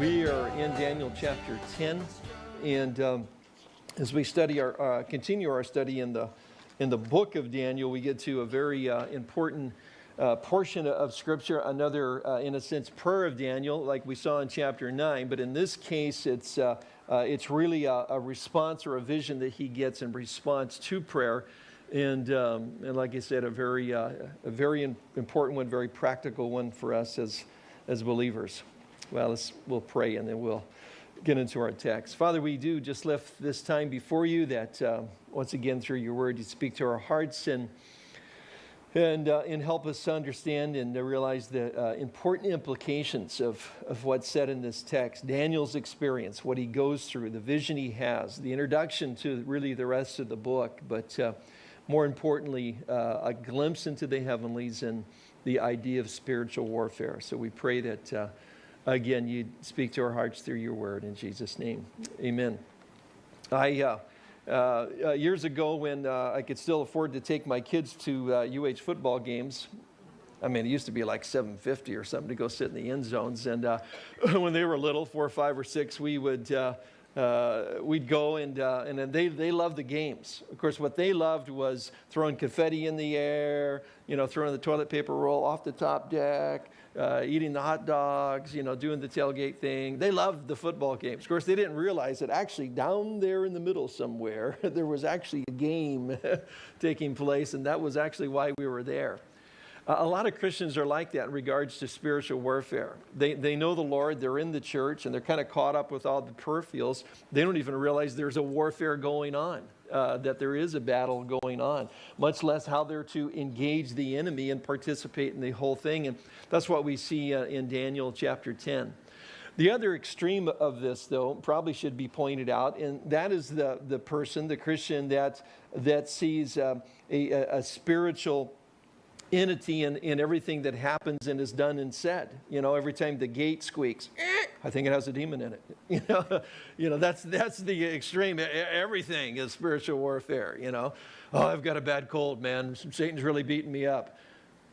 We are in Daniel chapter 10, and um, as we study our, uh, continue our study in the, in the book of Daniel, we get to a very uh, important uh, portion of Scripture, another, uh, in a sense, prayer of Daniel, like we saw in chapter 9, but in this case, it's, uh, uh, it's really a, a, response or a vision that he gets in response to prayer. And, um, and like I said, a very, a very important one, very practical one for us as, as believers. Well, let's, we'll pray and then we'll get into our text. Father, we do just lift this time before you that uh, once again through your word you speak to our hearts and and, uh, and help us to understand and to realize the uh, important implications of, of what's said in this text. Daniel's experience, what he goes through, the vision he has, the introduction to really the rest of the book, but uh, more importantly, uh, a glimpse into the heavenlies and the idea of spiritual warfare. So we pray that uh, again, you speak to our hearts through your word in Jesus' name. Amen. I, uh, uh, years ago, when uh, I could still afford to take my kids to UH uh, football games, I mean, it used to be like 750 or something to go sit in the end zones. And uh, when they were little, four, five, or six, we would uh, uh, we'd go and, uh, and they, they loved the games. Of course, what they loved was throwing confetti in the air, you know, throwing the toilet paper roll off the top deck, uh, eating the hot dogs, you know, doing the tailgate thing. They loved the football games. Of course, they didn't realize that actually down there in the middle somewhere, there was actually a game taking place, and that was actually why we were there. A lot of Christians are like that in regards to spiritual warfare. They, they know the Lord, they're in the church, and they're kind of caught up with all the peripherals. They don't even realize there's a warfare going on uh, that there is a battle going on, much less how they're to engage the enemy and participate in the whole thing. And that's what we see uh, in Daniel chapter 10. The other extreme of this, though, probably should be pointed out, and that is the, the person, the Christian, that, that sees uh, a, a spiritual entity in, in everything that happens and is done and said. You know, every time the gate squeaks, I think it has a demon in it. You know, you know that's, that's the extreme. Everything is spiritual warfare, you know. Oh, I've got a bad cold, man. Satan's really beating me up.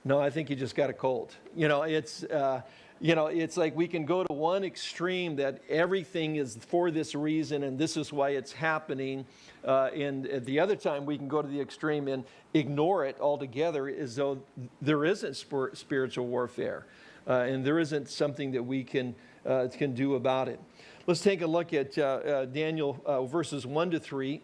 No, I think you just got a cold. You know, it's, uh, you know, it's like we can go to one extreme that everything is for this reason and this is why it's happening. Uh, and at the other time, we can go to the extreme and ignore it altogether as though there isn't spiritual warfare uh, and there isn't something that we can, uh, can do about it. Let's take a look at uh, uh, Daniel uh, verses 1 to 3.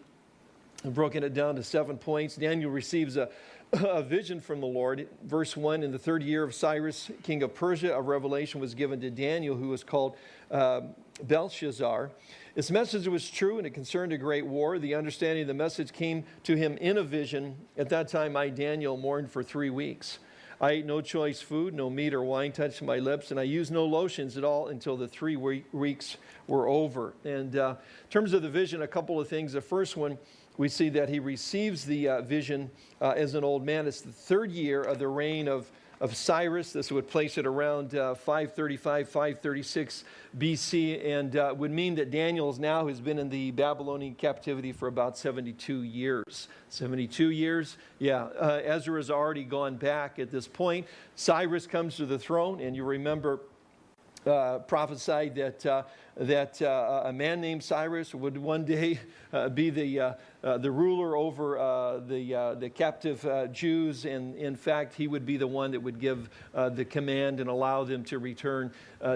I've broken it down to seven points. Daniel receives a, a vision from the Lord. Verse 1 In the third year of Cyrus, king of Persia, a revelation was given to Daniel, who was called uh, Belshazzar. Its message was true and it concerned a great war. The understanding of the message came to him in a vision. At that time, I, Daniel, mourned for three weeks. I ate no choice food, no meat or wine touched my lips, and I used no lotions at all until the three weeks were over. And uh, in terms of the vision, a couple of things. The first one, we see that he receives the uh, vision uh, as an old man. It's the third year of the reign of, of Cyrus. This would place it around uh, 535, 536 BC, and uh, would mean that Daniel's now has been in the Babylonian captivity for about 72 years. 72 years? Yeah, uh, Ezra has already gone back at this point. Cyrus comes to the throne, and you remember uh, prophesied that, uh, that uh, a man named Cyrus would one day uh, be the, uh, uh, the ruler over uh, the, uh, the captive uh, Jews. And in fact, he would be the one that would give the command and allow them to return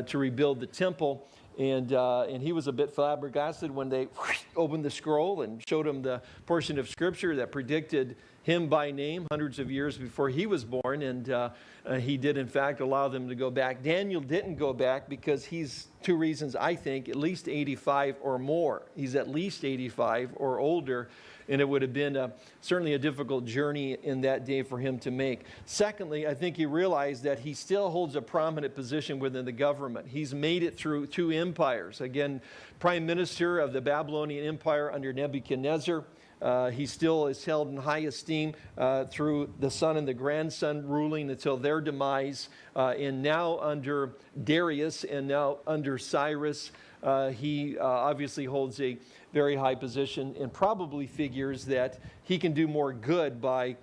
to rebuild the temple. And, and he was a bit flabbergasted when they opened the scroll and showed him the portion of scripture that predicted him by name hundreds of years before he was born, and uh, uh, he did, in fact, allow them to go back. Daniel didn't go back because he's, two reasons, I think, at least 85 or more. He's at least 85 or older, and it would have been a, certainly a difficult journey in that day for him to make. Secondly, I think he realized that he still holds a prominent position within the government. He's made it through two empires. Again, prime minister of the Babylonian Empire under Nebuchadnezzar. Uh, he still is held in high esteem uh, through the son and the grandson ruling until their demise. Uh, and now under Darius and now under Cyrus, uh, he uh, obviously holds a very high position and probably figures that he can do more good by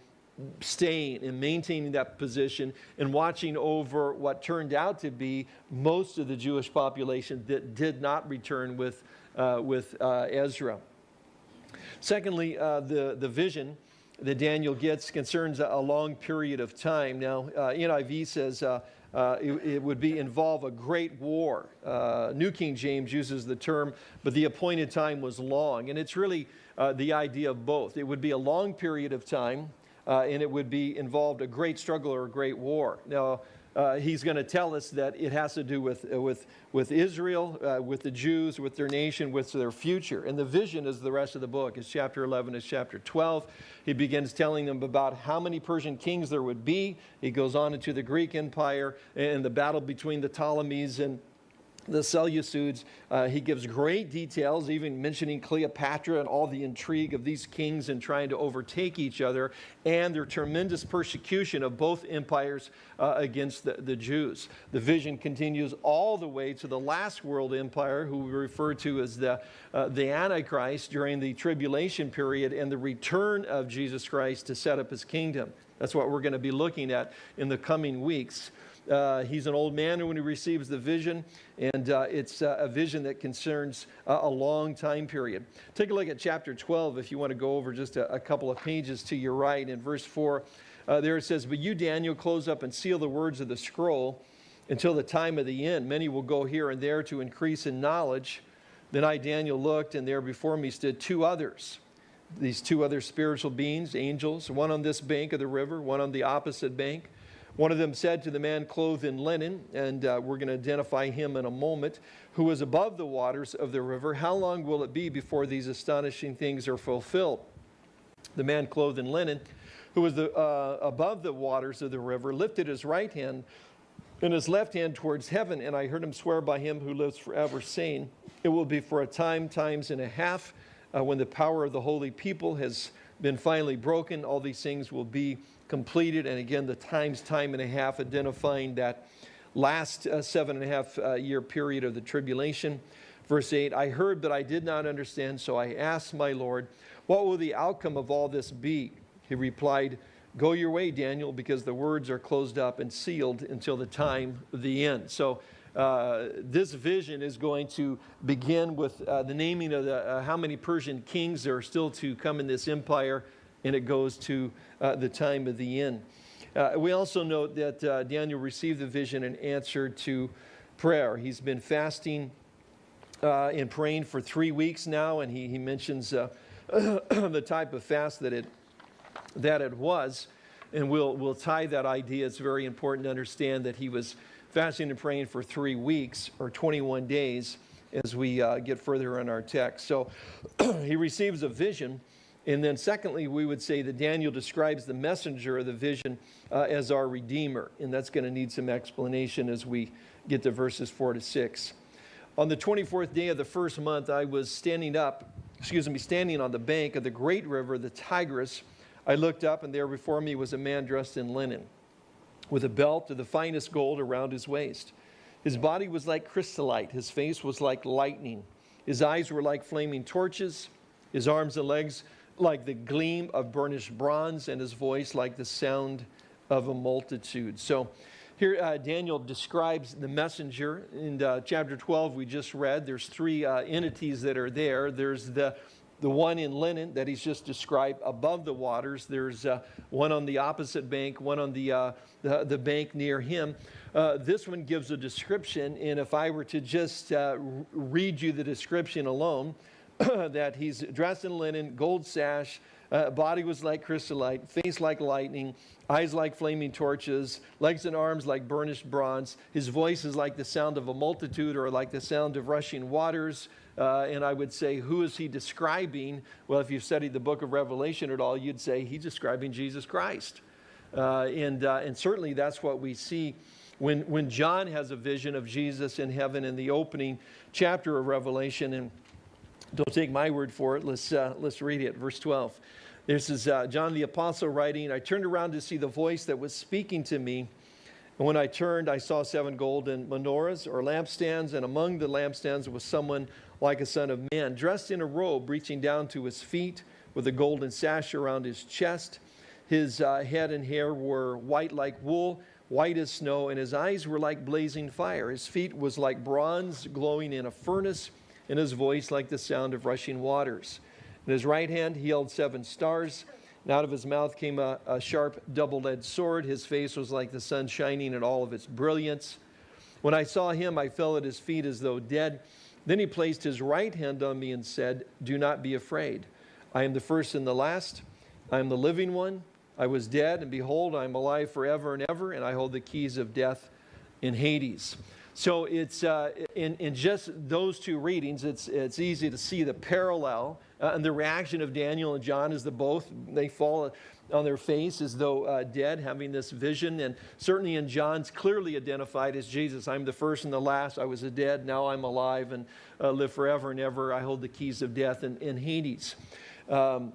staying and maintaining that position and watching over what turned out to be most of the Jewish population that did not return with, uh, with Ezra. Secondly, uh, the, the vision that Daniel gets concerns a, a long period of time. Now, uh, NIV says uh, uh, it, it, would be involve a great war. Uh, New King James uses the term, but the appointed time was long. And it's really uh, the idea of both. It would be a long period of time, and it would be involved a great struggle or a great war. Now, uh, he's going to tell us that it has to do with, uh, with, with Israel, uh, with the Jews, with their nation, with their future. And the vision is the rest of the book. It's chapter 11, it's chapter 12. He begins telling them about how many Persian kings there would be. He goes on into the Greek Empire and the battle between the Ptolemies and the Seleucids. Uh, he gives great details, even mentioning Cleopatra and all the intrigue of these kings and trying to overtake each other and their tremendous persecution of both empires uh, against the, the, Jews. The vision continues all the way to the last world empire, who we refer to as the, uh, the Antichrist during the tribulation period and the return of Jesus Christ to set up his kingdom. That's what we're going to be looking at in the coming weeks. Uh, he's an old man when he receives the vision, and uh, it's uh, a vision that concerns a long time period. Take a look at chapter 12 if you want to go over just a, a couple of pages to your right. In verse 4, uh, there it says, But you, Daniel, close up and seal the words of the scroll until the time of the end. Many will go here and there to increase in knowledge. Then I, Daniel, looked, and there before me stood two others. These two other spiritual beings, angels, one on this bank of the river, one on the opposite bank. One of them said to the man clothed in linen, and uh, we're going to identify him in a moment, who was above the waters of the river, How long will it be before these astonishing things are fulfilled? The man clothed in linen, who was the, uh, above the waters of the river, lifted his right hand and his left hand towards heaven, and I heard him swear by him who lives forever, saying, It will be for a time, times and a half, uh, when the power of the holy people has been finally broken. All these things will be completed. And again, the times, time and a half, identifying that last uh, seven and a half uh, year period of the tribulation. Verse 8, I heard, but I did not understand, so I asked my Lord, What will the outcome of all this be? He replied, Go your way, Daniel, because the words are closed up and sealed until the time of the end. So, uh, this vision is going to begin with uh, the naming of the, uh, how many Persian kings there are still to come in this empire and it goes to uh, the time of the end. Uh, we also note that uh, Daniel received the vision and answered to prayer. He's been fasting uh, and praying for three weeks now, and he, he mentions uh, the type of fast that it, that it was. And we'll, we'll tie that idea. It's very important to understand that he was fasting and praying for three weeks or 21 days as we uh, get further in our text. So he receives a vision and then secondly, we would say that Daniel describes the messenger of the vision uh, as our Redeemer. And that's going to need some explanation as we get to verses 4 to 6. On the 24th day of the first month, I was standing up, excuse me, standing on the bank of the great river, the Tigris. I looked up, and there before me was a man dressed in linen, with a belt of the finest gold around his waist. His body was like chrysolite, his face was like lightning, his eyes were like flaming torches, his arms and legs like the gleam of burnished bronze, and his voice like the sound of a multitude. So here uh, Daniel describes the messenger. In uh, chapter 12, we just read, there's three uh, entities that are there. There's the the one in linen that he's just described above the waters. There's uh, one on the opposite bank, one on the, uh, the, the, bank near him. Uh, this one gives a description, and if I were to just read you the description alone, that he's dressed in linen, gold sash, uh, body was like chrysolite, face like lightning, eyes like flaming torches, legs and arms like burnished bronze. His voice is like the sound of a multitude or like the sound of rushing waters. Uh, and I would say, who is he describing? Well, if you've studied the book of Revelation at all, you'd say he's describing Jesus Christ. Uh, and, uh, and certainly that's what we see when, when John has a vision of Jesus in heaven in the opening chapter of Revelation. And don't take my word for it. Let's, uh, let's read it. Verse 12. This is uh, John the Apostle writing. I turned around to see the voice that was speaking to me. And when I turned, I saw seven golden menorahs or lampstands, and among the lampstands was someone like a son of man, dressed in a robe reaching down to his feet, with a golden sash around his chest. His uh, head and hair were white like wool, white as snow, and his eyes were like blazing fire. His feet was like bronze glowing in a furnace, and his voice like the sound of rushing waters. In his right hand he held seven stars. And out of his mouth came a, a sharp double edged sword. His face was like the sun shining in all of its brilliance. When I saw him, I fell at his feet as though dead. Then he placed his right hand on me and said, Do not be afraid. I am the first and the last. I am the living one. I was dead, and behold, I am alive forever and ever, and I hold the keys of death in Hades. So it's uh, in, in just those two readings, it's, it's easy to see the parallel uh, and the reaction of Daniel and John is the both, they fall on their face as though uh, dead, having this vision. And certainly in John's clearly identified as Jesus. I'm the first and the last. I was a dead, now I'm alive and uh, live forever and ever. I hold the keys of death in, in Hades. Um,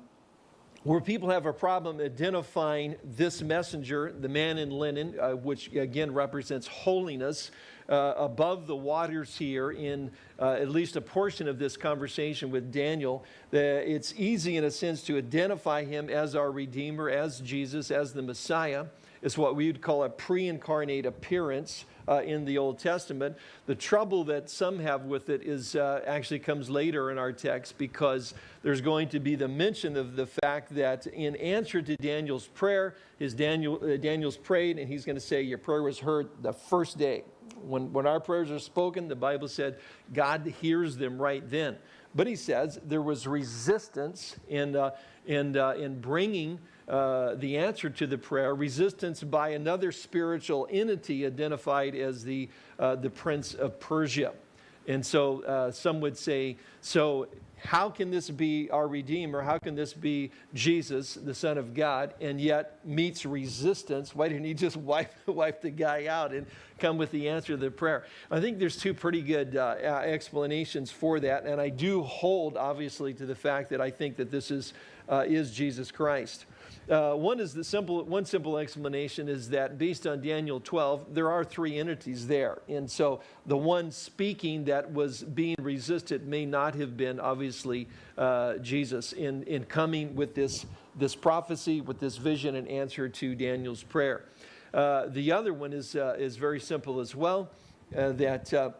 where people have a problem identifying this messenger, the man in linen, uh, which again represents holiness, uh, above the waters here in uh, at least a portion of this conversation with Daniel. it's easy in a sense to identify him as our Redeemer, as Jesus, as the Messiah. It's what we would call a pre-incarnate appearance uh, in the Old Testament. The trouble that some have with it is uh, actually comes later in our text because there's going to be the mention of the fact that in answer to Daniel's prayer, his Daniel, uh, Daniel's prayed and he's going to say, your prayer was heard the first day. When, when our prayers are spoken, the Bible said God hears them right then. But he says there was resistance in, uh, in, uh, in bringing uh, the answer to the prayer, resistance by another spiritual entity identified as the, uh, the prince of Persia. And so uh, some would say, so how can this be our Redeemer? How can this be Jesus, the Son of God, and yet meets resistance? Why didn't he just wipe, wipe the guy out and come with the answer to the prayer? I think there's two pretty good uh, explanations for that, and I do hold, obviously, to the fact that I think that this is, uh, is Jesus Christ. Uh, one is the simple, one simple explanation is that based on Daniel 12, there are three entities there. And so the one speaking that was being resisted may not have been obviously uh, Jesus in, in coming with this, this prophecy, with this vision and answer to Daniel's prayer. Uh, the other one is, uh, is very simple as well, uh, that uh,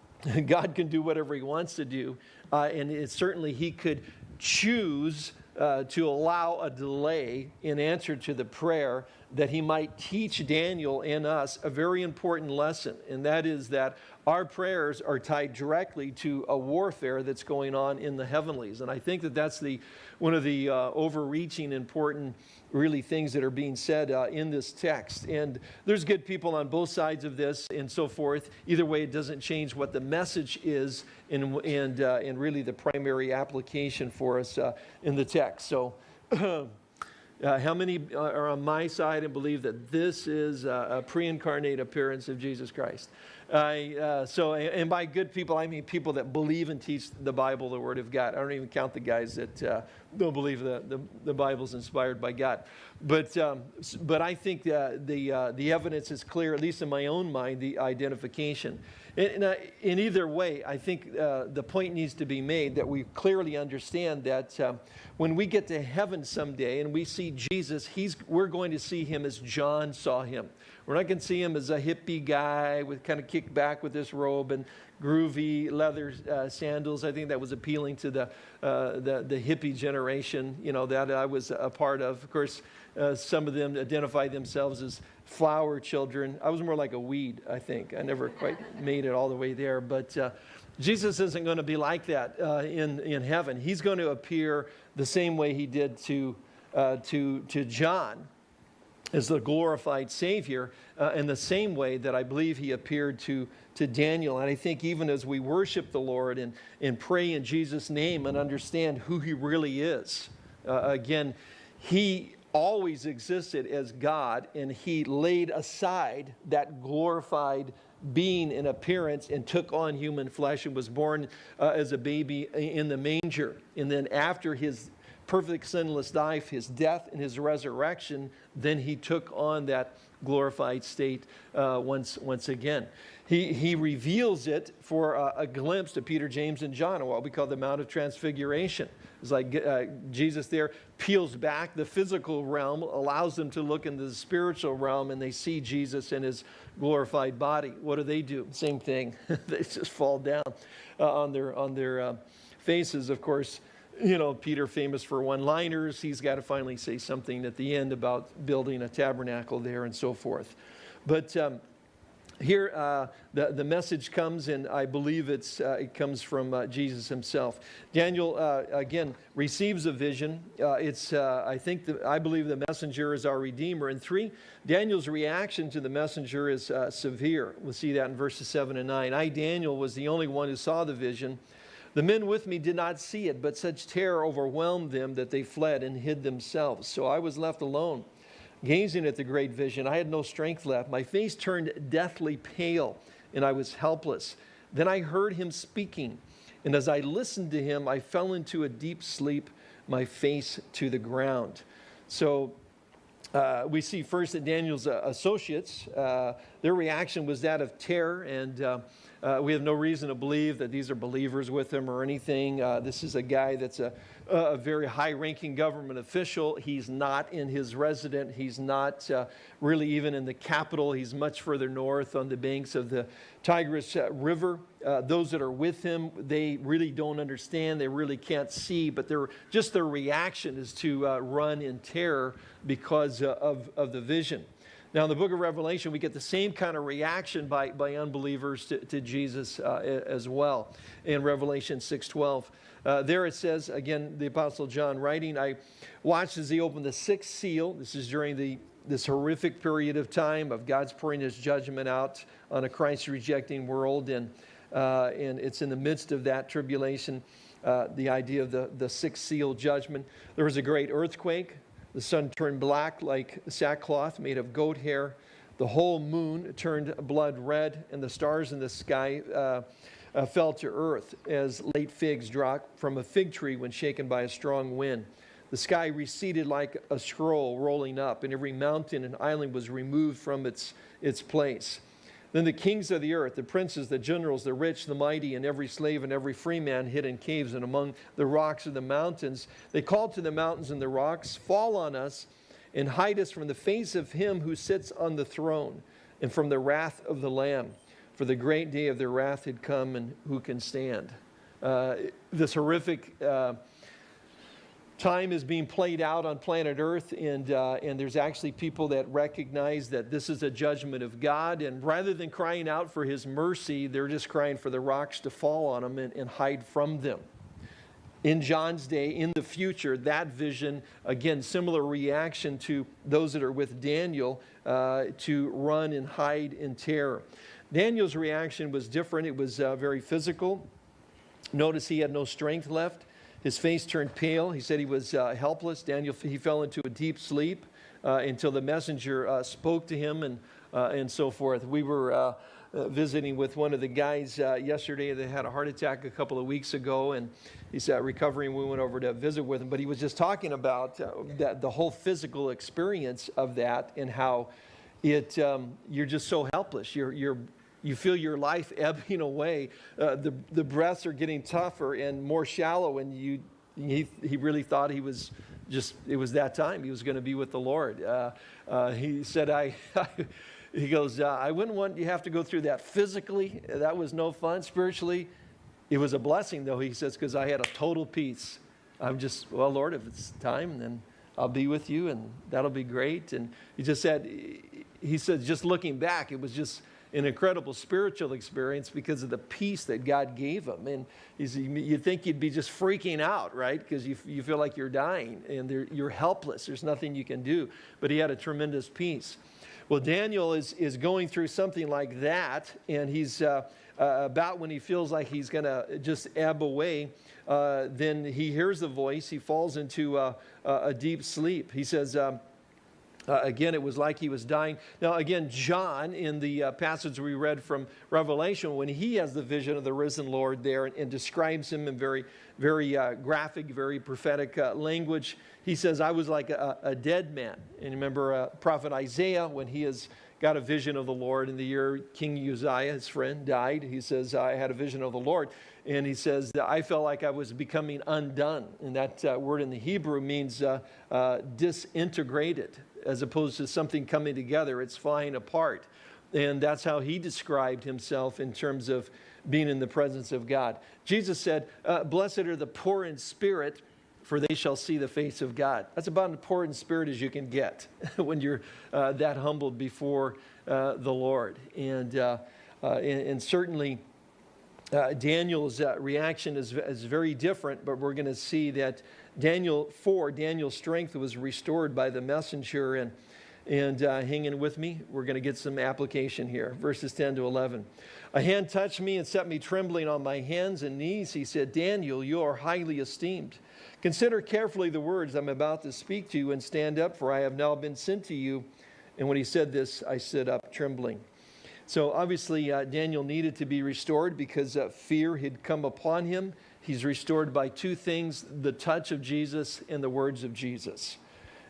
God can do whatever he wants to do. and it, certainly he could choose uh, to allow a delay in answer to the prayer that he might teach Daniel and us a very important lesson, and that is that our prayers are tied directly to a warfare that's going on in the heavenlies. And I think that that's the, one of the uh, overreaching important really things that are being said uh, in this text. And there's good people on both sides of this and so forth. Either way, it doesn't change what the message is and, and, uh, and really the primary application for us uh, in the text. So Uh, how many are on my side and believe that this is a, a pre-incarnate appearance of Jesus Christ? Uh, so, and by good people, I mean people that believe and teach the Bible, the Word of God. I don't even count the guys that uh, don't believe the, the, the Bible's inspired by God. But, um, but I think uh, the, uh, the evidence is clear, at least in my own mind, the identification. In, uh, in either way, I think uh, the point needs to be made that we clearly understand that when we get to heaven someday and we see Jesus, he's, we're going to see him as John saw him. We're not going to see him as a hippie guy with kind of kicked back with this robe and groovy leather uh, sandals. I think that was appealing to the, uh, the, the, hippie generation, you know, that I was a part of. Of course, uh, some of them identify themselves as flower children. I was more like a weed, I think. I never quite made it all the way there. But uh, Jesus isn't going to be like that uh, in, in heaven. He's going to appear the same way he did to, uh, to, to John as the glorified Savior uh, in the same way that I believe he appeared to, to Daniel. And I think even as we worship the Lord and, and pray in Jesus' name and understand who he really is, uh, again, he always existed as God, and he laid aside that glorified being in appearance and took on human flesh and was born uh, as a baby in the manger. And then after his perfect sinless life, his death, and his resurrection, then he took on that glorified state uh, once, once again. He, he reveals it for a, a, glimpse to Peter, James, and John, what we call the Mount of Transfiguration. It's like uh, Jesus there peels back the physical realm, allows them to look into the spiritual realm, and they see Jesus in his glorified body. What do they do? Same thing. they just fall down uh, on their, on their uh, faces, of course you know, Peter famous for one-liners. He's got to finally say something at the end about building a tabernacle there and so forth. But um, here uh, the, the message comes, and I believe it's, uh, it comes from uh, Jesus himself. Daniel, uh, again, receives a vision. Uh, it's, uh, I think, the, I believe the messenger is our Redeemer. And three, Daniel's reaction to the messenger is severe. We'll see that in verses 7 and 9. I, Daniel, was the only one who saw the vision. The men with me did not see it, but such terror overwhelmed them that they fled and hid themselves. So I was left alone, gazing at the great vision. I had no strength left. My face turned deathly pale, and I was helpless. Then I heard him speaking, and as I listened to him, I fell into a deep sleep, my face to the ground. So uh, we see first that Daniel's uh, associates, uh, their reaction was that of terror and uh, we have no reason to believe that these are believers with him or anything. Uh, this is a guy that's a, a very high ranking government official. He's not in his resident, he's not uh, really even in the capital. He's much further north on the banks of the Tigris uh, River. Uh, those that are with him, they really don't understand, they really can't see, but they just their reaction is to uh, run in terror because of, of the vision. Now, in the book of Revelation, we get the same kind of reaction by, by unbelievers to, to Jesus uh, as well in Revelation 6.12. Uh, there it says, again, the Apostle John writing, I watched as he opened the sixth seal. This is during the, this horrific period of time of God's pouring his judgment out on a Christ-rejecting world. And, uh, and it's in the midst of that tribulation, uh, the idea of the, the sixth seal judgment. There was a great earthquake. The sun turned black like sackcloth made of goat hair. The whole moon turned blood red, and the stars in the sky uh, uh, fell to earth as late figs drop from a fig tree when shaken by a strong wind. The sky receded like a scroll rolling up, and every mountain and island was removed from its, its place. Then the kings of the earth, the princes, the generals, the rich, the mighty, and every slave and every free man hid in caves and among the rocks of the mountains, they called to the mountains and the rocks, Fall on us and hide us from the face of him who sits on the throne and from the wrath of the Lamb. For the great day of their wrath had come, and who can stand? Uh, this horrific. Uh, time is being played out on planet Earth, and, uh, and there's actually people that recognize that this is a judgment of God. And rather than crying out for His mercy, they're just crying for the rocks to fall on them and, and hide from them. In John's day, in the future, that vision, again, similar reaction to those that are with Daniel uh, to run and hide in terror. Daniel's reaction was different, it was uh, very physical. Notice he had no strength left. His face turned pale. He said he was uh, helpless. Daniel, he fell into a deep sleep uh, until the messenger uh, spoke to him and, uh, and so forth. We were uh, uh, visiting with one of the guys yesterday that had a heart attack a couple of weeks ago, and he's recovering. We went over to visit with him, but he was just talking about that, the whole physical experience of that and how it, um, you're just so helpless. You're, you're, you feel your life ebbing away. Uh, the, the breaths are getting tougher and more shallow, and you, he, he really thought he was just, it was that time. He was going to be with the Lord. Uh, uh, he said, I, I he goes, uh, I wouldn't want you have to go through that physically. That was no fun. Spiritually, it was a blessing, though, he says, because I had a total peace. I'm just, well, Lord, if it's time, then I'll be with you, and that'll be great. And he just said, he said, just looking back, it was just, an incredible spiritual experience because of the peace that God gave him. And you'd think you'd be just freaking out, right? Because you, you feel like you're dying and you're helpless. There's nothing you can do. But he had a tremendous peace. Well, Daniel is, is going through something like that, and he's uh, uh, about when he feels like he's going to just ebb away. Uh, then he hears the voice. He falls into a deep sleep. He says, um, Uh, again, it was like he was dying. Now, again, John, in the uh, passage we read from Revelation, when he has the vision of the risen Lord there and, and describes him in very, very uh, graphic, very prophetic uh, language, he says, I was like a, a dead man. And remember uh, prophet Isaiah, when he has got a vision of the Lord in the year King Uzziah, his friend, died, he says, I had a vision of the Lord. And he says, I felt like I was becoming undone. And that uh, word in the Hebrew means disintegrated as opposed to something coming together, it's flying apart. And that's how he described himself in terms of being in the presence of God. Jesus said, uh, Blessed are the poor in spirit, for they shall see the face of God. That's about as poor in spirit as you can get when you're uh, that humbled before uh, the Lord. And, uh, uh, and, and, certainly, uh, Daniel's reaction is, is very different, but we're going to see that Daniel 4, Daniel's strength was restored by the messenger. And, and uh, hanging with me, we're going to get some application here. Verses 10 to 11. A hand touched me and set me trembling on my hands and knees. He said, Daniel, you are highly esteemed. Consider carefully the words I'm about to speak to you and stand up, for I have now been sent to you. And when he said this, I stood up trembling. So obviously, uh, Daniel needed to be restored because uh, fear had come upon him. He's restored by two things the touch of Jesus and the words of Jesus.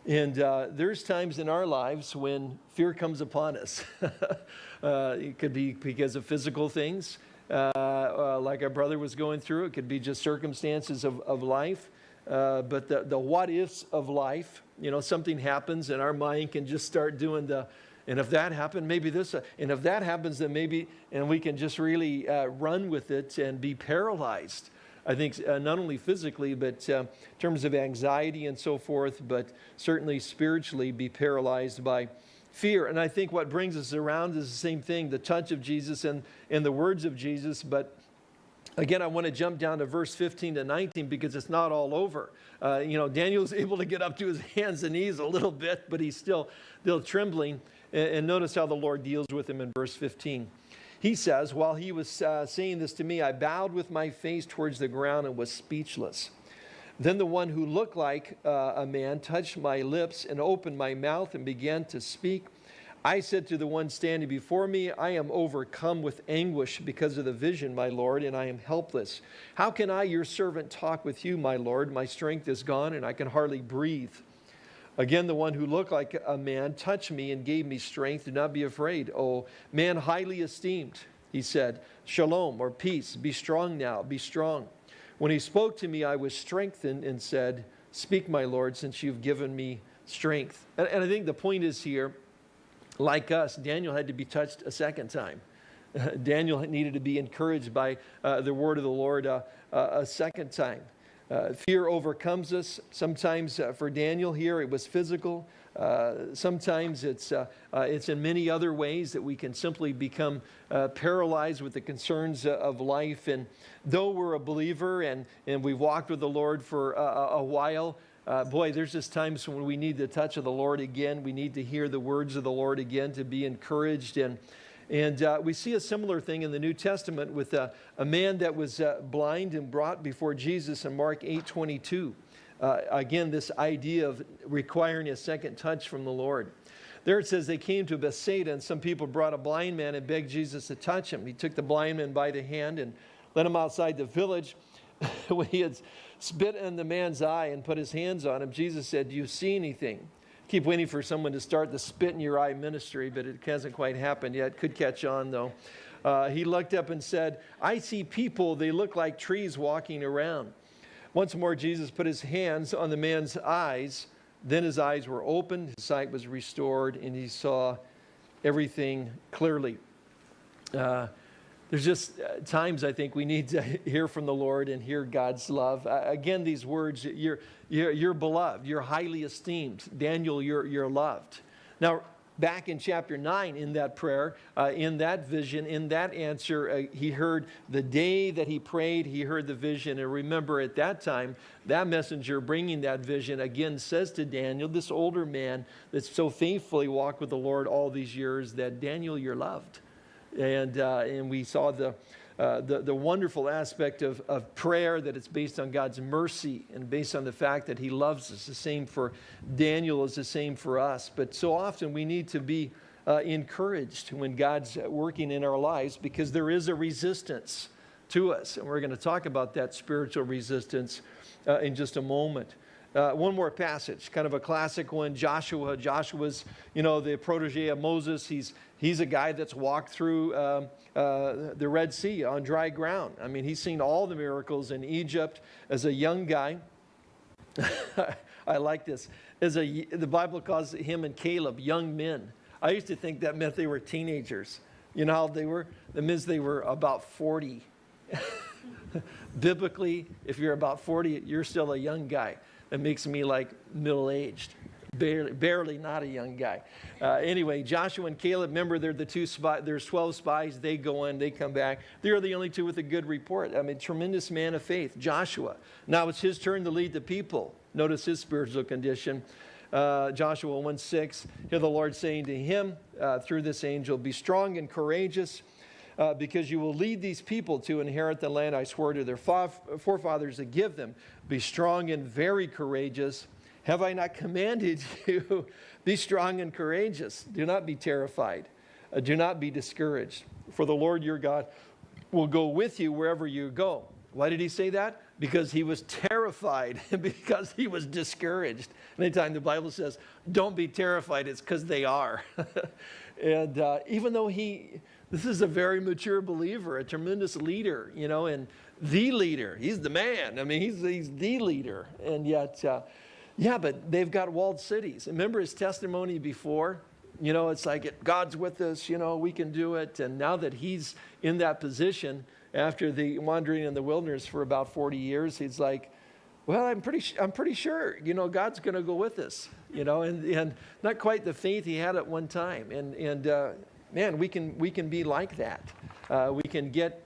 And uh, there's times in our lives when fear comes upon us. uh, it could be because of physical things, uh, uh, like our brother was going through. It could be just circumstances of, of life. Uh, but the, the what ifs of life, you know, something happens and our mind can just start doing the, and if that happened, maybe this, uh, and if that happens, then maybe, and we can just really run with it and be paralyzed. I think uh, not only physically, but uh, in terms of anxiety and so forth, but certainly spiritually be paralyzed by fear. And I think what brings us around is the same thing, the touch of Jesus and, and the words of Jesus. But again, I want to jump down to verse 15 to 19 because it's not all over. Uh, you know, Daniel's able to get up to his hands and knees a little bit, but he's still, still trembling. And, and notice how the Lord deals with him in verse 15. He says, While he was uh, saying this to me, I bowed with my face towards the ground and was speechless. Then the one who looked like uh, a man touched my lips and opened my mouth and began to speak. I said to the one standing before me, I am overcome with anguish because of the vision, my Lord, and I am helpless. How can I, your servant, talk with you, my Lord? My strength is gone and I can hardly breathe. Again, the one who looked like a man touched me and gave me strength. Do not be afraid. Oh, man highly esteemed, he said, Shalom or peace. Be strong now. Be strong. When he spoke to me, I was strengthened and said, Speak, my Lord, since you've given me strength. And, and I think the point is here, like us, Daniel had to be touched a second time. Daniel needed to be encouraged by uh, the word of the Lord uh, uh, a second time. Uh, fear overcomes us. Sometimes uh, for Daniel here, it was physical. Uh, sometimes it's, uh, uh, it's in many other ways that we can simply become uh, paralyzed with the concerns of life. And though we're a believer and, and we've walked with the Lord for a, a while, boy, there's just times when we need the touch of the Lord again. We need to hear the words of the Lord again to be encouraged. And and uh, we see a similar thing in the New Testament with a, a man that was uh, blind and brought before Jesus in Mark 8 22. Uh, again, this idea of requiring a second touch from the Lord. There it says they came to Bethsaida, and some people brought a blind man and begged Jesus to touch him. He took the blind man by the hand and led him outside the village. when he had spit in the man's eye and put his hands on him, Jesus said, Do you see anything? Keep waiting for someone to start the spit in your eye ministry, but it hasn't quite happened yet. Could catch on though. Uh, he looked up and said, I see people, they look like trees walking around. Once more, Jesus put his hands on the man's eyes. Then his eyes were opened, his sight was restored, and he saw everything clearly. Uh, there's just uh, times I think we need to hear from the Lord and hear God's love. Again, these words, you're, you're, you're, beloved, you're highly esteemed. Daniel, you're, you're loved. Now, back in chapter 9, in that prayer, uh, in that vision, in that answer, uh, he heard the day that he prayed, he heard the vision. And remember, at that time, that messenger bringing that vision again says to Daniel, this older man that's so faithfully walked with the Lord all these years, that Daniel, you're loved. And, uh, and we saw the, uh, the, the wonderful aspect of, of prayer, that it's based on God's mercy and based on the fact that He loves us. The same for Daniel is the same for us. But so often we need to be uh, encouraged when God's working in our lives because there is a resistance to us. And we're going to talk about that spiritual resistance uh, in just a moment. Uh, one more passage, kind of a classic one. Joshua. Joshua's, you know, the protege of Moses. He's, he's a guy that's walked through um, uh, the Red Sea on dry ground. I mean, he's seen all the miracles in Egypt as a young guy. I like this. As a, the Bible calls him and Caleb young men. I used to think that meant they were teenagers. You know how they were? That means they were about 40. Biblically, if you're about 40, you're still a young guy. That makes me like middle aged. Barely, barely not a young guy. Uh, anyway, Joshua and Caleb, remember they're the two there's 12 spies, they go in, they come back. They're the only two with a good report. I mean, tremendous man of faith, Joshua. Now it's his turn to lead the people. Notice his spiritual condition. Uh, Joshua 1 6, hear the Lord saying to him uh, through this angel, Be strong and courageous uh, because you will lead these people to inherit the land I swore to their forefathers to give them. Be strong and very courageous. Have I not commanded you? be strong and courageous. Do not be terrified. Uh, do not be discouraged. For the Lord your God will go with you wherever you go. Why did he say that? Because he was terrified, because he was discouraged. Anytime the Bible says, don't be terrified, it's because they are. and uh, even though he, this is a very mature believer, a tremendous leader, you know, and the leader. He's the man. I mean, he's, he's the leader. And yet, uh, yeah, but they've got walled cities. Remember his testimony before? You know, it's like God's with us, you know, we can do it. And now that he's in that position after the wandering in the wilderness for about 40 years, he's like, well, I'm pretty, I'm pretty sure, you know, God's going to go with us, you know, and, and not quite the faith he had at one time. And, and uh, man, we can, we can be like that. Uh, we can get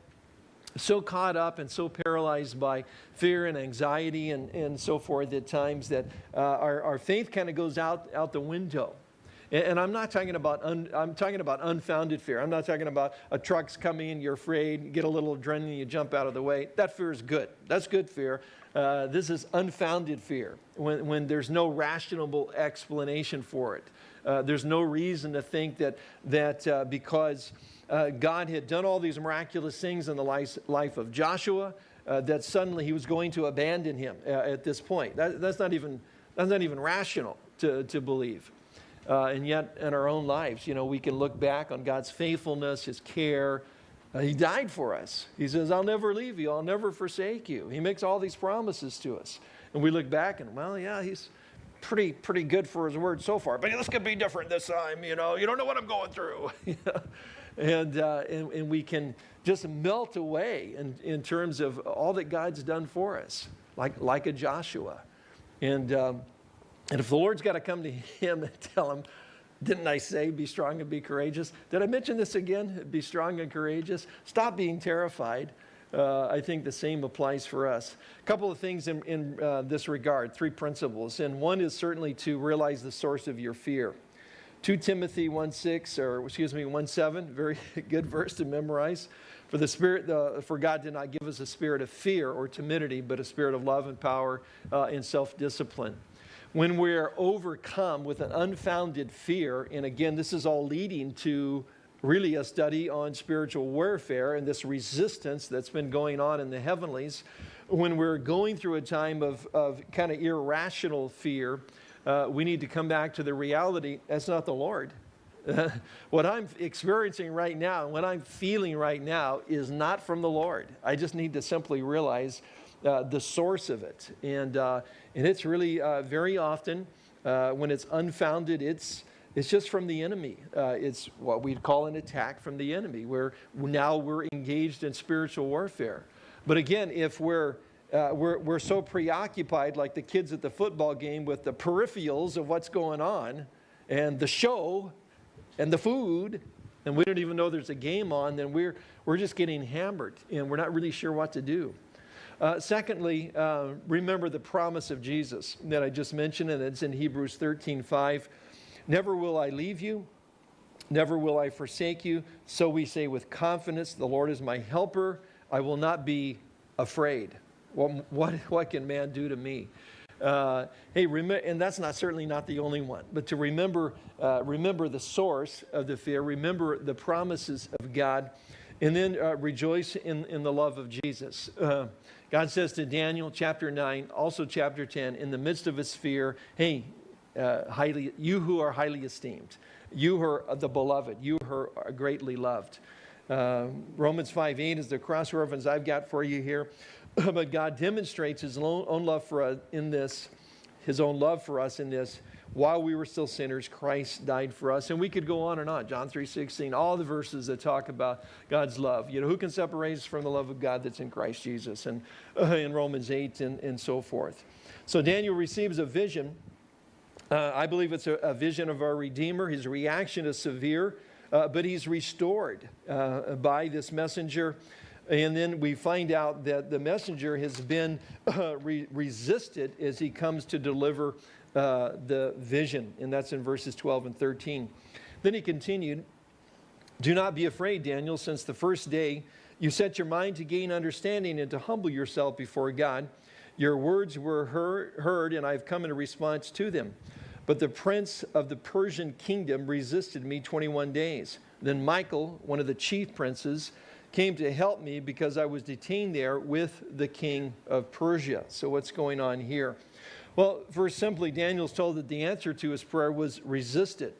so caught up and so paralyzed by fear and anxiety and, and so forth at times that uh, our, our faith kind of goes out, out the window. And, I'm not talking about, un, I'm talking about unfounded fear. I'm not talking about a truck's coming, in, you're afraid, you get a little adrenaline, you jump out of the way. That fear is good. That's good fear. Uh, this is unfounded fear when, when there's no rational explanation for it. Uh, there's no reason to think that, that uh, because uh, God had done all these miraculous things in the life, life of Joshua, uh, that suddenly he was going to abandon him uh, at this point. That, that's, not even, that's not even rational to, to believe. and yet, in our own lives, you know, we can look back on God's faithfulness, his care, he died for us. He says, I'll never leave you. I'll never forsake you. He makes all these promises to us. And we look back and, well, yeah, he's, pretty, pretty good for his word so far. But this could be different this time, you know. You don't know what I'm going through. and, uh, and, and we can just melt away in, in terms of all that God's done for us, like, like a Joshua. And, um, and if the Lord's got to come to him and tell him, didn't I say be strong and be courageous? Did I mention this again? Be strong and courageous. Stop being terrified uh, I think the same applies for us. A couple of things in, in uh, this regard, three principles. And one is certainly to realize the source of your fear. 2 Timothy 1 6, or excuse me, 1 7, very good verse to memorize. For the spirit, uh, for God did not give us a spirit of fear or timidity, but a spirit of love and power uh, and self-discipline. When we're overcome with an unfounded fear, and again, this is all leading to really a study on spiritual warfare and this resistance that's been going on in the heavenlies. When we're going through a time of, of kind of irrational fear, uh, we need to come back to the reality that's not the Lord. what I'm experiencing right now, what I'm feeling right now, is not from the Lord. I just need to simply realize uh, the source of it. And, uh, and it's really uh, very often, uh, when it's unfounded, it's, it's just from the enemy. Uh, it's what we'd call an attack from the enemy, where now we're engaged in spiritual warfare. But again, if we're, uh, we're, we're so preoccupied, like the kids at the football game, with the peripherals of what's going on, and the show, and the food, and we don't even know there's a game on, then we're, we're just getting hammered, and we're not really sure what to do. Uh, secondly, uh, remember the promise of Jesus that I just mentioned, and it's in Hebrews 13, 5. Never will I leave you Never will I forsake you. So we say with confidence, The Lord is my helper. I will not be afraid. What, what, what can man do to me? Uh, hey, and that's not certainly not the only one, but to remember, uh, remember the source of the fear, remember the promises of God, and then uh, rejoice in, in the love of Jesus. Uh, God says to Daniel, chapter 9, also chapter 10, in the midst of his fear, hey, uh, highly, you who are highly esteemed, you who are the beloved, you who are greatly loved. Uh, Romans 5 8 is the cross reference I've got for you here. but God demonstrates his own love for us in this, his own love for us in this. While we were still sinners, Christ died for us. And we could go on and on. John 3.16, all the verses that talk about God's love. You know, who can separate us from the love of God that's in Christ Jesus? And uh, in Romans 8 and, and so forth. So Daniel receives a vision. Uh, I believe it's a, a, vision of our Redeemer. His reaction is severe, uh, but he's restored uh, by this messenger. And then we find out that the messenger has been uh, re resisted as he comes to deliver uh, the vision. And that's in verses 12 and 13. Then he continued, Do not be afraid, Daniel, since the first day you set your mind to gain understanding and to humble yourself before God. Your words were heard, and I've come in response to them. But the prince of the Persian kingdom resisted me 21 days. Then Michael, one of the chief princes, came to help me because I was detained there with the king of Persia. So what's going on here? Well, first simply, Daniel's told that the answer to his prayer was resisted.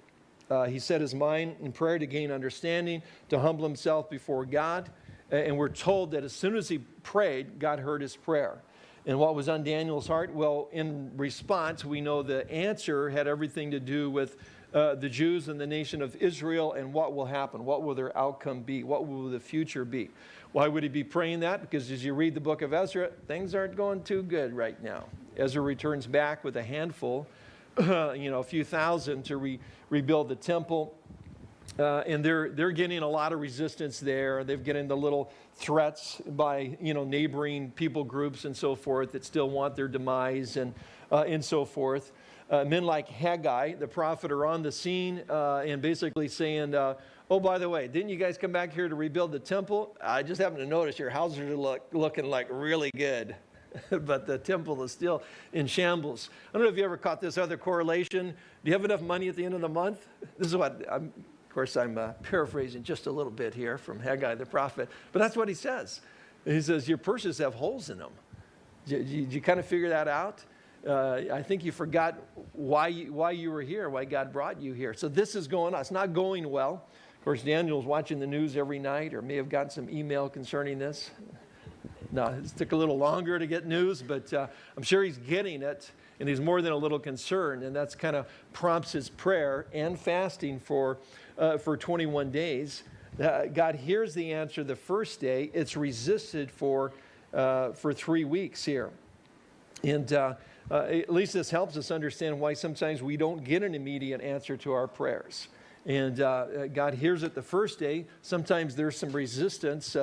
Uh, he set his mind in prayer to gain understanding, to humble himself before God. And we're told that as soon as he prayed, God heard his prayer. And what was on Daniel's heart? Well, in response, we know the answer had everything to do with uh, the Jews and the nation of Israel and what will happen. What will their outcome be? What will the future be? Why would he be praying that? Because as you read the book of Ezra, things aren't going too good right now. Ezra returns back with a handful, uh, you know, a few thousand to re rebuild the temple. Uh, and they're, they're getting a lot of resistance there. They're getting the little threats by, you know, neighboring people groups and so forth that still want their demise and, uh, and so forth uh, men like Haggai, the prophet, are on the scene uh, and basically saying, uh, oh, by the way, didn't you guys come back here to rebuild the temple? I just happened to notice your houses are look, looking like really good. but the temple is still in shambles. I don't know if you ever caught this other correlation. Do you have enough money at the end of the month? This is what, I'm, course, I'm uh, paraphrasing just a little bit here from Haggai the prophet, but that's what he says. He says, Your purses have holes in them. Did you, did you kind of figure that out? uh, I think you forgot why you, why you were here, why God brought you here. So this is going on. It's not going well. Of course, Daniel's watching the news every night or may have gotten some email concerning this. No, it took a little longer to get news, but uh, I'm sure he's getting it, and he's more than a little concerned, and that's kind of prompts his prayer and fasting for, uh, for 21 days. Uh, God hears the answer the first day. It's resisted for, uh, for three weeks here. And uh, uh, at least this helps us understand why sometimes we don't get an immediate answer to our prayers. And uh, God hears it the first day. Sometimes there's some resistance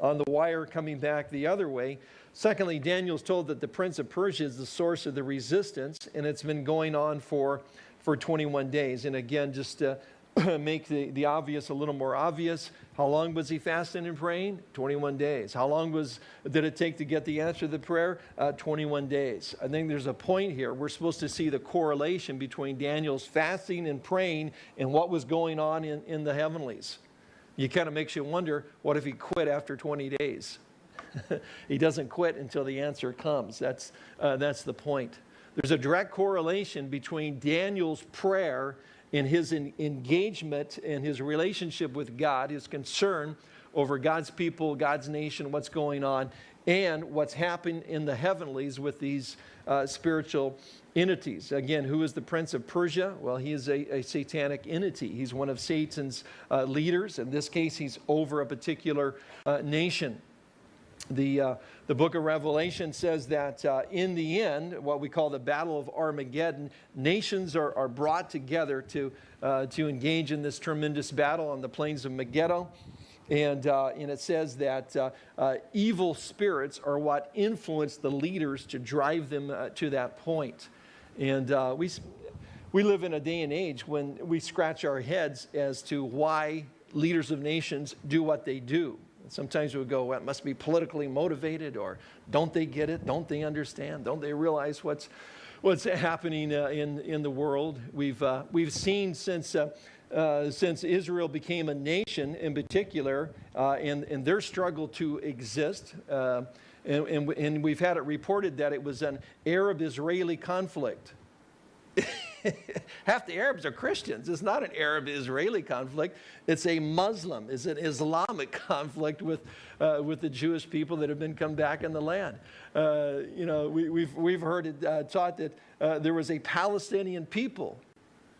on the wire coming back the other way. Secondly, Daniel's told that the prince of Persia is the source of the resistance, and it's been going on for, for 21 days. And again, just uh, make the, the obvious a little more obvious. How long was he fasting and praying? 21 days. How long was, did it take to get the answer to the prayer? Uh, 21 days. I think there's a point here. We're supposed to see the correlation between Daniel's fasting and praying and what was going on in, in the heavenlies. It kind of makes you wonder, what if he quit after 20 days? he doesn't quit until the answer comes. That's, uh, that's the point. There's a direct correlation between Daniel's prayer in his engagement and his relationship with God, his concern over God's people, God's nation, what's going on, and what's happening in the heavenlies with these uh, spiritual entities. Again, who is the prince of Persia? Well, he is a, a satanic entity. He's one of Satan's uh, leaders. In this case, he's over a particular uh, nation. The, uh, the book of Revelation says that uh, in the end, what we call the Battle of Armageddon, nations are, are brought together to, uh, to engage in this tremendous battle on the plains of Megiddo. And, uh, and it says that uh, uh, evil spirits are what influence the leaders to drive them to that point. And we, we live in a day and age when we scratch our heads as to why leaders of nations do what they do. Sometimes we go, well, it must be politically motivated, or don't they get it? Don't they understand? Don't they realize what's, what's happening uh, in, in the world? We've, uh, we've seen since, uh, uh since Israel became a nation in particular, uh, and, and their struggle to exist, uh, and, and, and we've had it reported that it was an Arab-Israeli conflict. Half the Arabs are Christians. It's not an Arab-Israeli conflict. It's a Muslim, it's an Islamic conflict with, uh, with the Jewish people that have been come back in the land. Uh, you know, we, have we've, we've heard it uh, taught that uh, there was a Palestinian people.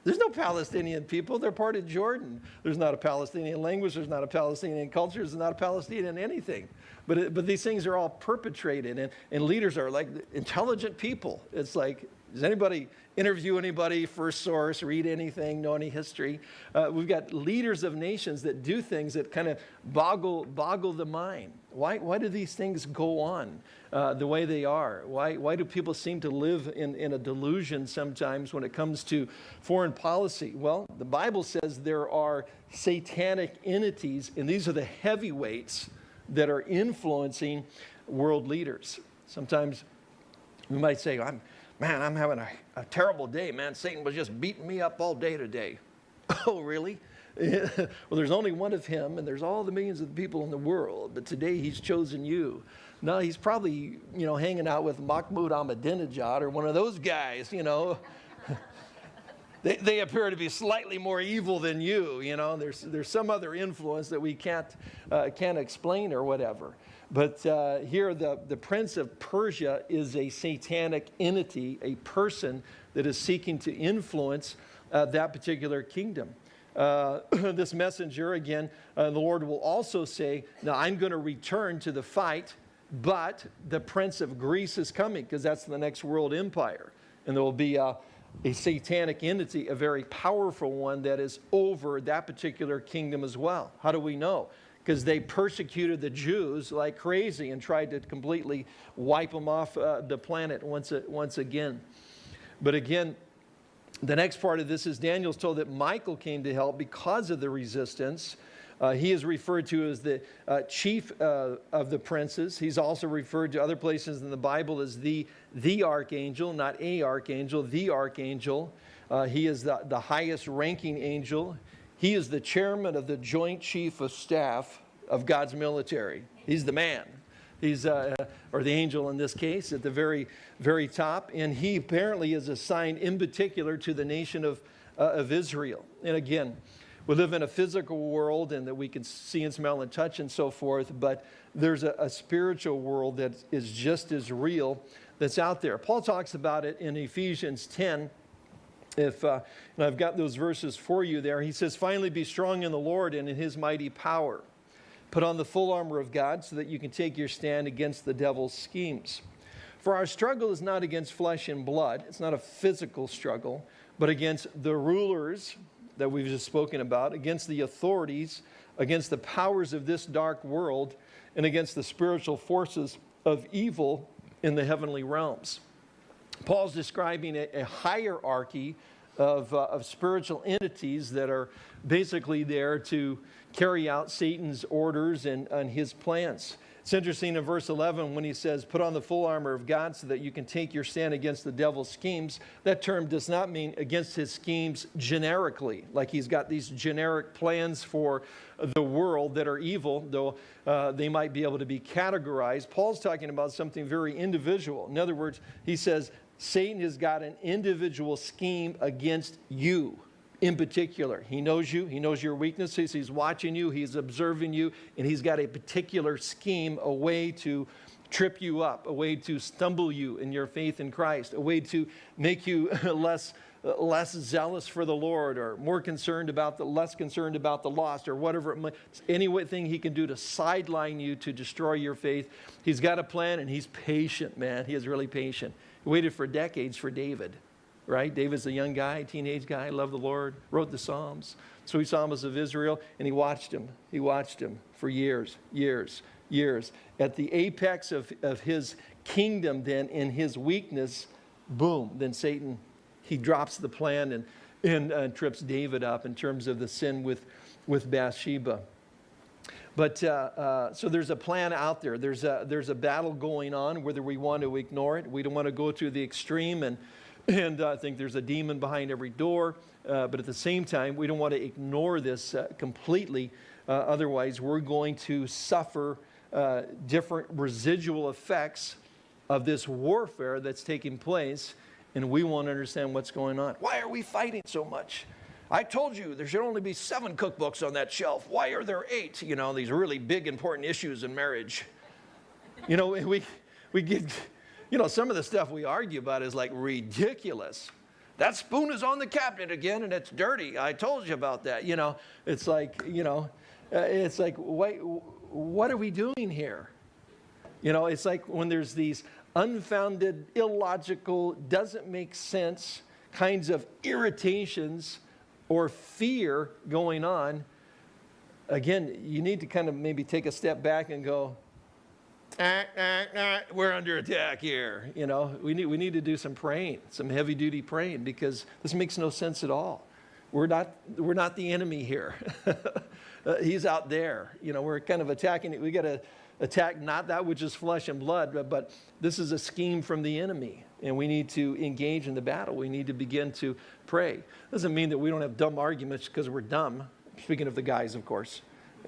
There's no Palestinian people. They're part of Jordan. There's not a Palestinian language. There's not a Palestinian culture. There's not a Palestinian anything. But, it, but these things are all perpetrated, and, and leaders are like intelligent people. It's like, does anybody interview anybody, first source, read anything, know any history. Uh, we've got leaders of nations that do things that kind of boggle, boggle the mind. Why, why do these things go on uh, the way they are? Why, why do people seem to live in, in a delusion sometimes when it comes to foreign policy? Well, the Bible says there are satanic entities, and these are the heavyweights that are influencing world leaders. Sometimes we might say, I'm, man, I'm having a, a terrible day, man. Satan was just beating me up all day today. oh, really? well, there's only one of him, and there's all the millions of people in the world, but today he's chosen you. No, he's probably, you know, hanging out with Mahmoud Ahmadinejad or one of those guys, you know. they, they appear to be slightly more evil than you, you know. There's, there's some other influence that we can't, uh, can't explain or whatever. But uh, here, the, the prince of Persia is a satanic entity, a person that is seeking to influence uh, that particular kingdom. Uh, this messenger, again, uh, the Lord will also say, Now I'm going to return to the fight, but the prince of Greece is coming, because that's the next world empire. And there will be a, a satanic entity, a very powerful one that is over that particular kingdom as well. How do we know? Because they persecuted the Jews like crazy and tried to completely wipe them off uh, the planet once, once again. But again, the next part of this is Daniel's told that Michael came to help because of the resistance. Uh, he is referred to as the uh, chief uh, of the princes. He's also referred to other places in the Bible as the, the archangel, not a archangel, the archangel. Uh, he is the, the highest ranking angel. He is the chairman of the Joint Chief of Staff of God's military. He's the man. He's, uh, or the angel in this case, at the very, very top. And he apparently is assigned in particular to the nation of, uh, of Israel. And again, we live in a physical world and that we can see and smell and touch and so forth, but there's a, a spiritual world that is just as real that's out there. Paul talks about it in Ephesians 10 if, uh, and I've got those verses for you there. He says, finally be strong in the Lord and in his mighty power. Put on the full armor of God so that you can take your stand against the devil's schemes. For our struggle is not against flesh and blood. It's not a physical struggle, but against the rulers that we've just spoken about, against the authorities, against the powers of this dark world, and against the spiritual forces of evil in the heavenly realms. Paul's describing a, a hierarchy of, uh, of spiritual entities that are basically there to carry out Satan's orders and, and his plans. It's interesting in verse 11 when he says, Put on the full armor of God so that you can take your stand against the devil's schemes. That term does not mean against his schemes generically, like he's got these generic plans for the world that are evil, though uh, they might be able to be categorized. Paul's talking about something very individual. In other words, he says, Satan has got an individual scheme against you in particular. He knows you, he knows your weaknesses, he's watching you, he's observing you, and he's got a particular scheme, a way to trip you up, a way to stumble you in your faith in Christ, a way to make you less less zealous for the Lord or more concerned about the less concerned about the lost or whatever anything he can do to sideline you to destroy your faith. He's got a plan and he's patient, man. He is really patient. He waited for decades for David, right? David's a young guy, teenage guy, loved the Lord, wrote the Psalms, So sweet Psalms of Israel, and he watched him. He watched him for years, years, years. At the apex of, of his kingdom, then, in his weakness, boom, then Satan he drops the plan and, and uh, trips David up in terms of the sin with, with Bathsheba. But uh, uh, so there's a plan out there. There's a, there's a battle going on, whether we want to ignore it. We don't want to go to the extreme and, and uh, think there's a demon behind every door. Uh, but at the same time, we don't want to ignore this uh, completely. Uh, otherwise, we're going to suffer different residual effects of this warfare that's taking place, and we won't understand what's going on. Why are we fighting so much? I told you there should only be seven cookbooks on that shelf. Why are there eight? You know, these really big, important issues in marriage. You know, we, we get, you know, some of the stuff we argue about is like ridiculous. That spoon is on the cabinet again and it's dirty. I told you about that. You know, it's like, you know, uh, it's like, wait, what are we doing here? You know, it's like when there's these unfounded, illogical, doesn't make sense kinds of irritations or fear going on, again, you need to kind of maybe take a step back and go, ah, ah, ah, we're under attack here. You know, we need, we need to do some praying, some heavy duty praying, because this makes no sense at all. We're not, we're not the enemy here. uh, he's out there. You know, we're kind of attacking it. We got to attack not that which is flesh and blood, but, but this is a scheme from the enemy and we need to engage in the battle. We need to begin to pray. Doesn't mean that we don't have dumb arguments because we're dumb. Speaking of the guys, of course.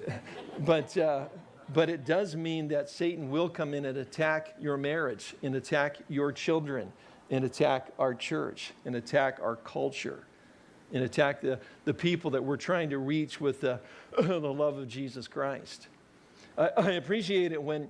but, uh, but it does mean that Satan will come in and attack your marriage, and attack your children, and attack our church, and attack our culture, and attack the, the people that we're trying to reach with the, the love of Jesus Christ. I, I appreciate it when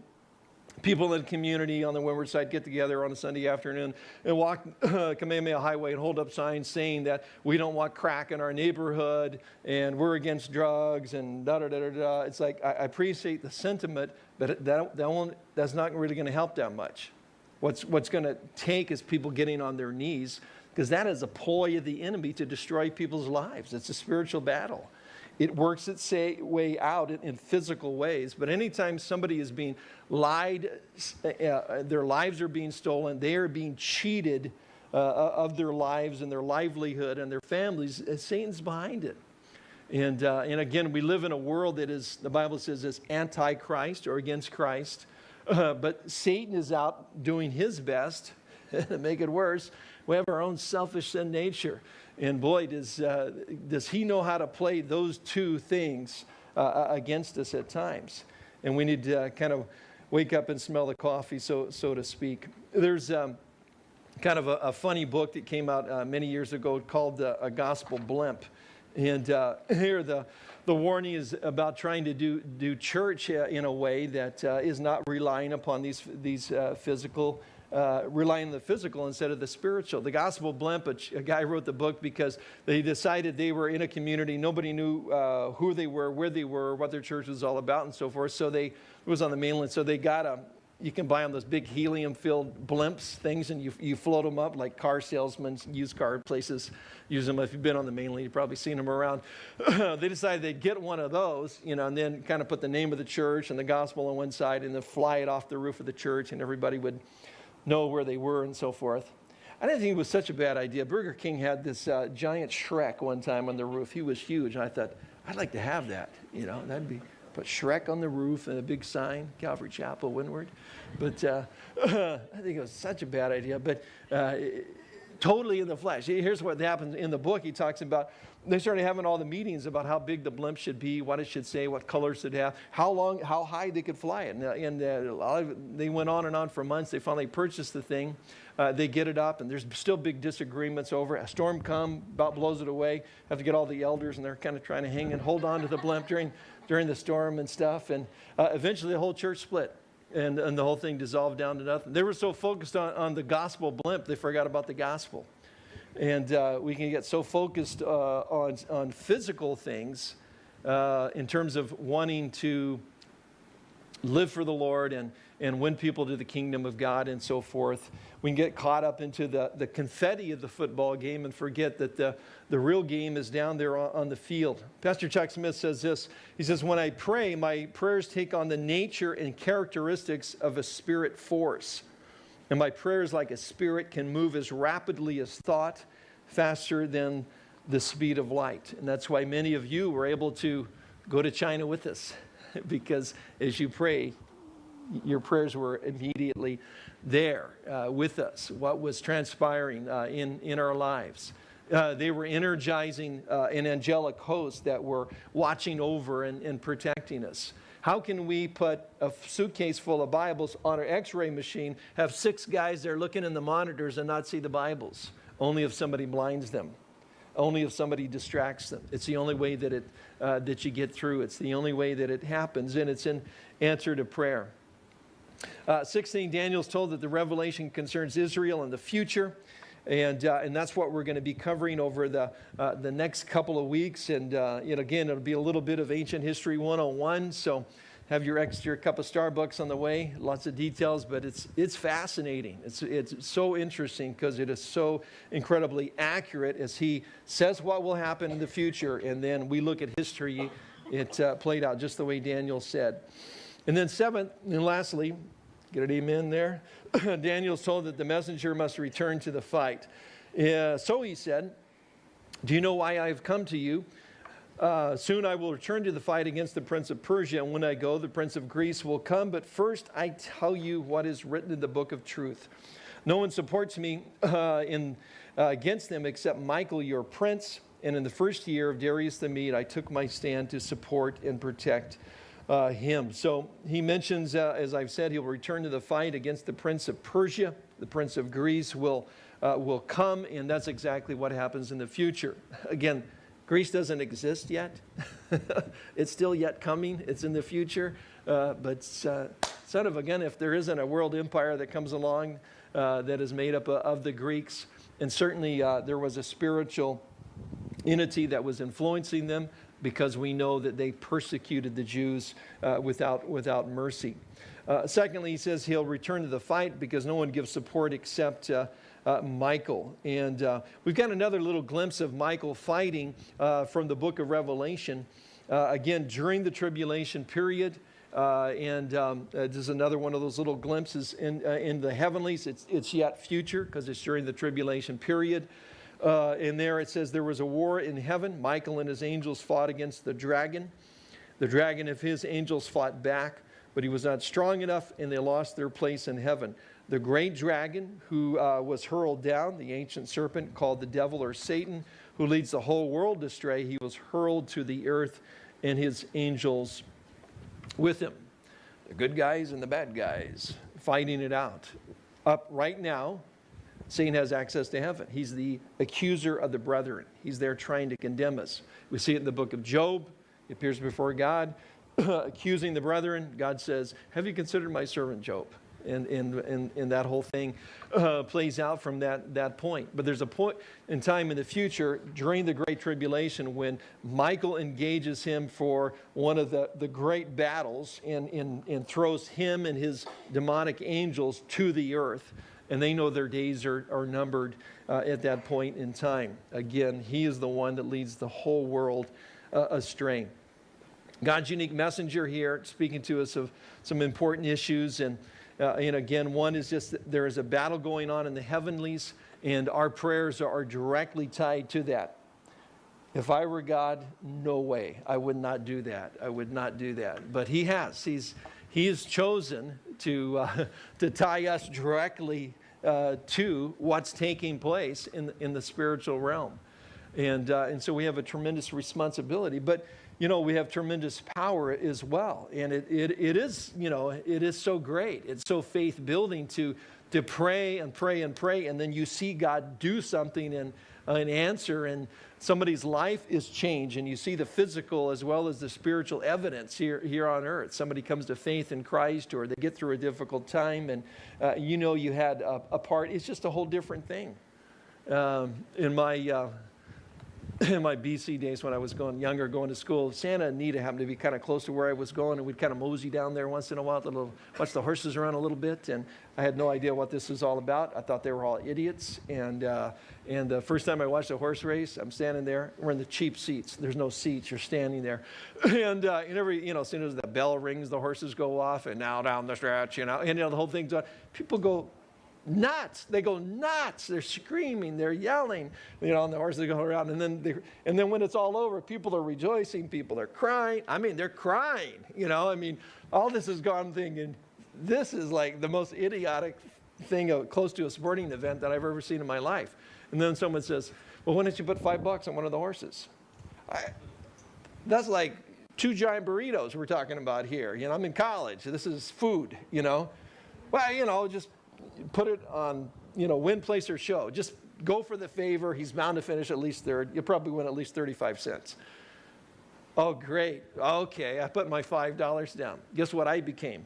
people in the community on the windward side get together on a Sunday afternoon and walk uh, Kamehameha Highway and hold up signs saying that we don't want crack in our neighborhood and we're against drugs and da da da da da. It's like I, I appreciate the sentiment, but that, that won't, that's not really going to help that much. What's, what's going to take is people getting on their knees because that is a ploy of the enemy to destroy people's lives. It's a spiritual battle. It works its way out in, physical ways. But anytime somebody is being lied, uh, uh, their lives are being stolen, they are being cheated uh, uh of their lives and their livelihood and their families, uh, Satan's behind it. And, uh, and again, we live in a world that is, the Bible says, is anti-Christ or against Christ. but Satan is out doing his best to make it worse. We have our own selfish sin nature. And boy, does, uh, does he know how to play those two things uh, uh, against us at times. And we need to uh, kind of wake up and smell the coffee, so, so to speak. There's um, kind of a, a, funny book that came out uh, many years ago called uh, A Gospel Blimp. And here the, the warning is about trying to do, do church in a way that is not relying upon these, these physical uh, relying on the physical instead of the spiritual. The Gospel Blimp, a, a, guy wrote the book because they decided they were in a community. Nobody knew uh, who they were, where they were, what their church was all about, and so forth. So they, it was on the mainland. So they got a, you can buy them those big helium-filled blimps things, and you, you float them up like car salesmen, used car places use them. If you've been on the mainland, you've probably seen them around. they decided they'd get one of those, you know, and then kind of put the name of the church and the gospel on one side, and then fly it off the roof of the church, and everybody would know where they were and so forth. I didn't think it was such a bad idea. Burger King had this uh, giant Shrek one time on the roof. He was huge. And I thought, I'd like to have that. You know, that'd be, put Shrek on the roof and a big sign, Calvary Chapel, Windward. But uh, I think it was such a bad idea. But uh, totally in the flesh. Here's what happens in the book. He talks about they started having all the meetings about how big the blimp should be, what it should say, what colors it have, how long, how high they could fly it. And, and uh, they went on and on for months. They finally purchased the thing. Uh, they get it up, and there's still big disagreements over it. A storm come, about blows it away. Have to get all the elders, and they're kind of trying to hang and hold on to the blimp during, during the storm and stuff. And uh, eventually, the whole church split and, and the whole thing dissolved down to nothing. They were so focused on, on the gospel blimp, they forgot about the gospel. And uh, we can get so focused uh, on, on physical things uh, in terms of wanting to live for the Lord and, and win people to the kingdom of God and so forth. We can get caught up into the, the confetti of the football game and forget that the, the real game is down there on, on the field. Pastor Chuck Smith says this. He says, When I pray, my prayers take on the nature and characteristics of a spirit force. And my prayers, like a spirit, can move as rapidly as thought, faster than the speed of light. And that's why many of you were able to go to China with us, because as you pray, your prayers were immediately there uh, with us, what was transpiring uh, in, in our lives. Uh, they were energizing uh, an angelic host that were watching over and, and protecting us. How can we put a suitcase full of Bibles on an x ray machine, have six guys there looking in the monitors and not see the Bibles? Only if somebody blinds them, only if somebody distracts them. It's the only way that, it, uh, that you get through. It's the only way that it happens, and it's in answer to prayer. Uh, 16, Daniel's told that the revelation concerns Israel and the future. And, uh, and that's what we're going to be covering over the, uh, the next couple of weeks. And, uh, you know, again, it'll be a little bit of ancient history 101. So have your extra cup of Starbucks on the way. Lots of details, but it's, it's fascinating. It's, it's so interesting because it is so incredibly accurate as he says what will happen in the future. And then we look at history. It uh, played out just the way Daniel said. And then seventh, and lastly, get an amen there. Daniel's told that the messenger must return to the fight. So he said, Do you know why I have come to you? Uh, soon I will return to the fight against the prince of Persia, and when I go, the prince of Greece will come. But first, I tell you what is written in the book of truth. No one supports me uh, in, uh, against them except Michael, your prince. And in the first year of Darius the Mede, I took my stand to support and protect uh, him. So he mentions, uh, as I've said, he'll return to the fight against the prince of Persia. The prince of Greece will, uh, will come, and that's exactly what happens in the future. Again, Greece doesn't exist yet. it's still yet coming. It's in the future. Uh, but uh, sort of, again, if there isn't a world empire that comes along uh, that is made up of the Greeks, and certainly there was a spiritual entity that was influencing them, because we know that they persecuted the Jews uh, without, without mercy. Uh, secondly, he says he'll return to the fight because no one gives support except uh, uh Michael. And uh, we've got another little glimpse of Michael fighting uh, from the book of Revelation. again, during the tribulation period, and um, this is another one of those little glimpses in, in the heavenlies. It's, it's yet future because it's during the tribulation period. Uh, in there it says there was a war in heaven. Michael and his angels fought against the dragon. The dragon of his angels fought back, but he was not strong enough, and they lost their place in heaven. The great dragon who uh, was hurled down, the ancient serpent called the devil or Satan, who leads the whole world astray, he was hurled to the earth and his angels with him. The good guys and the bad guys fighting it out. Up right now, Satan has access to heaven. He's the accuser of the brethren. He's there trying to condemn us. We see it in the book of Job. He appears before God, accusing the brethren. God says, Have you considered my servant Job? And, and, and, and that whole thing uh, plays out from that, that point. But there's a point in time in the future during the Great Tribulation when Michael engages him for one of the, the great battles and, and, and throws him and his demonic angels to the earth and they know their days are, are numbered uh, at that point in time. Again, he is the one that leads the whole world uh, astray. God's unique messenger here speaking to us of some important issues. And, uh, and again, one is just that there is a battle going on in the heavenlies, and our prayers are directly tied to that. If I were God, no way. I would not do that. I would not do that. But He has. He's, he has chosen to, uh, to tie us directly uh, to what's taking place in, in the spiritual realm. And, uh, and so we have a tremendous responsibility, but you know, we have tremendous power as well. And it, it, it is, you know, it is so great. It's so faith building to, to pray and pray and pray, and then you see God do something and an answer, and somebody's life is changed and you see the physical as well as the spiritual evidence here, here on earth. Somebody comes to faith in Christ or they get through a difficult time and uh, you know you had a, a, part. It's just a whole different thing. Um, in my uh, in my BC days when I was going younger, going to school, Santa Anita happened to be kind of close to where I was going, and we'd kind of mosey down there once in a while, to little, watch the horses around a little bit. And I had no idea what this was all about. I thought they were all idiots. And uh, and the first time I watched a horse race, I'm standing there. We're in the cheap seats. There's no seats. You're standing there, and uh, and every you know, as soon as the bell rings, the horses go off, and now down the stretch, you know, and you know the whole thing's on. People go nuts. They go nuts. They're screaming, they're yelling, you know, and the horses go around. And then, they, and then when it's all over, people are rejoicing, people are crying. I mean, they're crying, you know. I mean, all this is gone thinking, this is like the most idiotic thing uh, close to a sporting event that I've ever seen in my life. And then someone says, well, why don't you put five bucks on one of the horses? I, that's like two giant burritos we're talking about here. You know, I'm in college. This is food, you know. Well, you know, just put it on, you know, win, place, or show. Just go for the favor. He's bound to finish at least third. You'll probably win at least 35 cents. Oh, great. Okay, I put my $5 down. Guess what I became?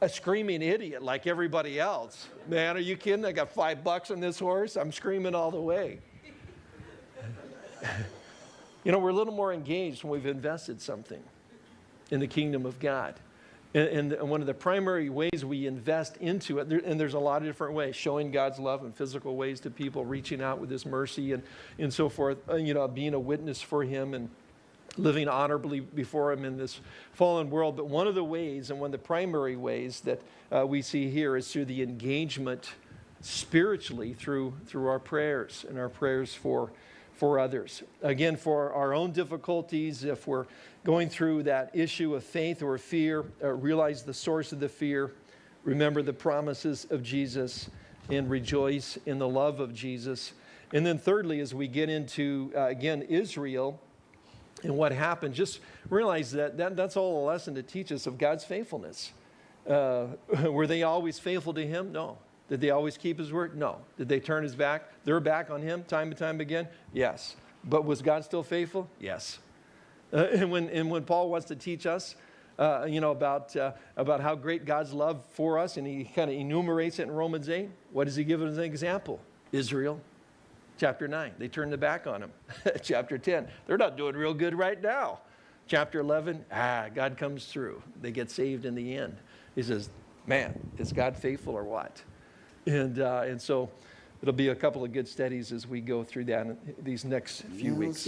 A screaming idiot like everybody else. Man, are you kidding? I got five bucks on this horse. I'm screaming all the way. you know, we're a little more engaged when we've invested something in the kingdom of God. And, and one of the primary ways we invest into it, and there's a lot of different ways, showing God's love in physical ways to people, reaching out with His mercy and, and so forth, uh, you know, being a witness for Him and living honorably before Him in this fallen world. But one of the ways, and one of the primary ways that uh, we see here is through the engagement spiritually through, through our prayers and our prayers for for others. Again, for our own difficulties, if we're going through that issue of faith or fear, uh, realize the source of the fear, remember the promises of Jesus, and rejoice in the love of Jesus. And then, thirdly, as we get into, uh, again, Israel and what happened, just realize that, that that's all a lesson to teach us of God's faithfulness. Uh, were they always faithful to Him? No. Did they always keep his word? No. Did they turn his back? Their back on him time and time again? Yes. But was God still faithful? Yes. Uh, and, when, and when Paul wants to teach us, uh, you know, about, uh, about how great God's love for us, and he kind of enumerates it in Romans 8, what does he give as an example? Israel. Chapter 9, they turn their back on him. Chapter 10, they're not doing real good right now. Chapter 11, ah, God comes through. They get saved in the end. He says, man, is God faithful or what? And, uh, and so it'll be a couple of good studies as we go through that in these next few weeks.